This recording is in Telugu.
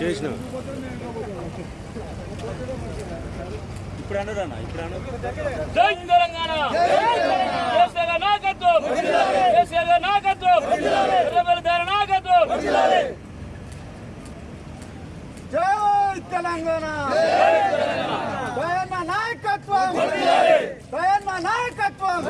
చేసిన ఇప్పుడు అన్నదన్నా ఇప్పుడు జై తెలంగాణ కేసీఆర్ నాయకత్వం కేసీఆర్ నాయకత్వం ఎర్రబెల్లిదారి నాయకత్వం జై తెలంగాణ దయన్న నాయకత్వం దయన్న నాయకత్వం